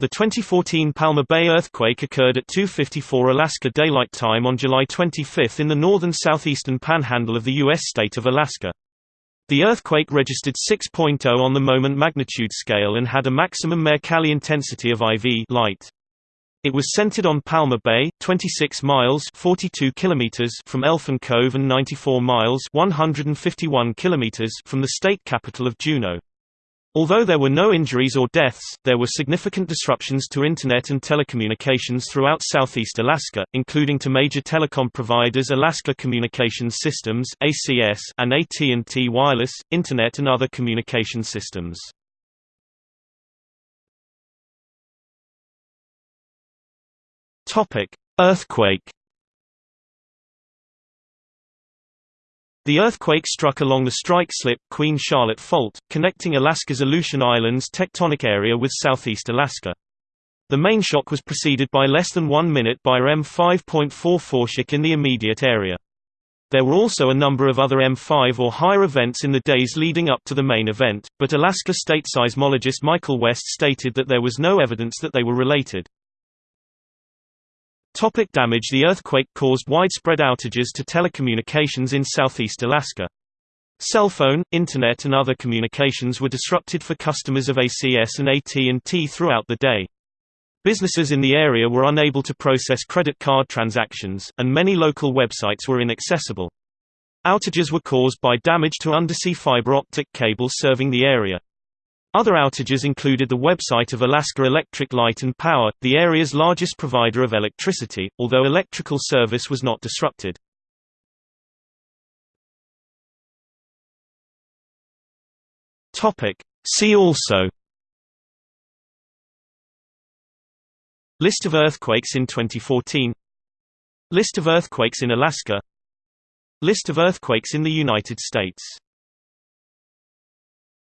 The 2014 Palma Bay earthquake occurred at 2:54 Alaska Daylight Time on July 25 in the northern southeastern panhandle of the U.S. state of Alaska. The earthquake registered 6.0 on the moment magnitude scale and had a maximum Mercalli intensity of IV light. It was centered on Palma Bay, 26 miles (42 kilometers) from Elfin Cove and 94 miles (151 kilometers) from the state capital of Juneau. Although there were no injuries or deaths, there were significant disruptions to Internet and telecommunications throughout southeast Alaska, including to major telecom providers Alaska Communications Systems (ACS) and AT&T Wireless, Internet and other communication systems. Earthquake The earthquake struck along the strike-slip Queen Charlotte Fault, connecting Alaska's Aleutian Islands tectonic area with southeast Alaska. The main shock was preceded by less than one minute by a M5.44 shock in the immediate area. There were also a number of other M5 or higher events in the days leading up to the main event, but Alaska state seismologist Michael West stated that there was no evidence that they were related. Topic damage The earthquake caused widespread outages to telecommunications in southeast Alaska. Cell phone, internet and other communications were disrupted for customers of ACS and AT&T throughout the day. Businesses in the area were unable to process credit card transactions, and many local websites were inaccessible. Outages were caused by damage to undersea fiber optic cables serving the area. Other outages included the website of Alaska Electric Light and Power, the area's largest provider of electricity, although electrical service was not disrupted. See also List of earthquakes in 2014 List of earthquakes in Alaska List of earthquakes in the United States